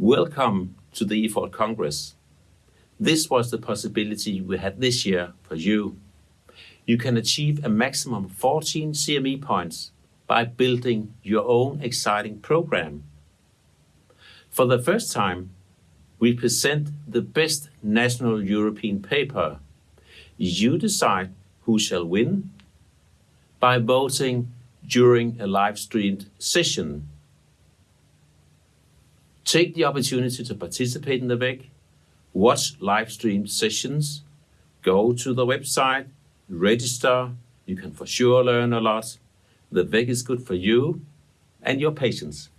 Welcome to the EFORT Congress. This was the possibility we had this year for you. You can achieve a maximum of 14 CME points by building your own exciting program. For the first time, we present the best national European paper. You decide who shall win by voting during a live-streamed session. Take the opportunity to participate in the WEC, watch live stream sessions, go to the website, register. You can for sure learn a lot. The WEC is good for you and your patients.